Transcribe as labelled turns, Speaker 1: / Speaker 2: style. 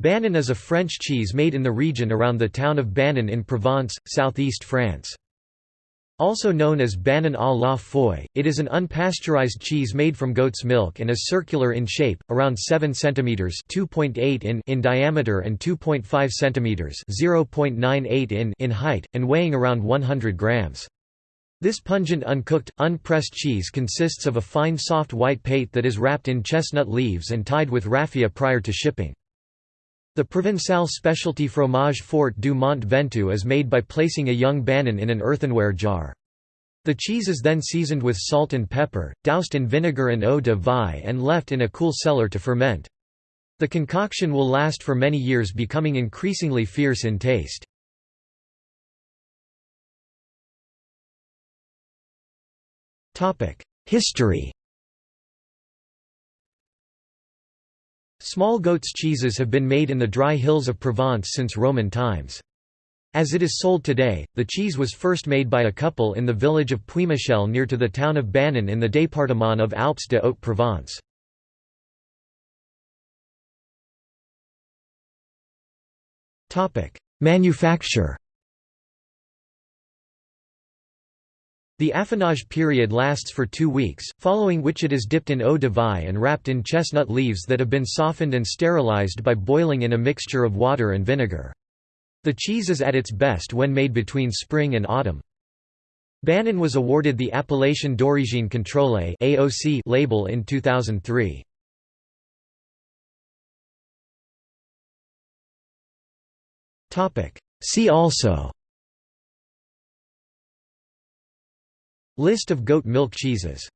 Speaker 1: Banon is a French cheese made in the region around the town of Banon in Provence, southeast France. Also known as Banon à la feuille, it is an unpasteurized cheese made from goat's milk and is circular in shape, around 7 cm (2.8 in) in diameter and 2.5 cm (0.98 in) in height, and weighing around 100 grams. This pungent uncooked, unpressed cheese consists of a fine soft white pate that is wrapped in chestnut leaves and tied with raffia prior to shipping. The Provençal specialty fromage fort du Mont Ventoux is made by placing a young banon in an earthenware jar. The cheese is then seasoned with salt and pepper, doused in vinegar and eau de vie and left in a cool cellar to ferment. The concoction will last for many years becoming increasingly fierce in taste. History Small goat's cheeses have been made in the dry hills of Provence since Roman times. As it is sold today, the cheese was first made by a couple in the village of Puimichel near to the town of Banon in the département of Alpes de Haute-Provence. Manufacture The affinage period lasts for two weeks, following which it is dipped in eau de vie and wrapped in chestnut leaves that have been softened and sterilized by boiling in a mixture of water and vinegar. The cheese is at its best when made between spring and autumn. Banon was awarded the Appellation d'origine contrôlée (AOC) label in 2003. Topic: See also List of goat milk cheeses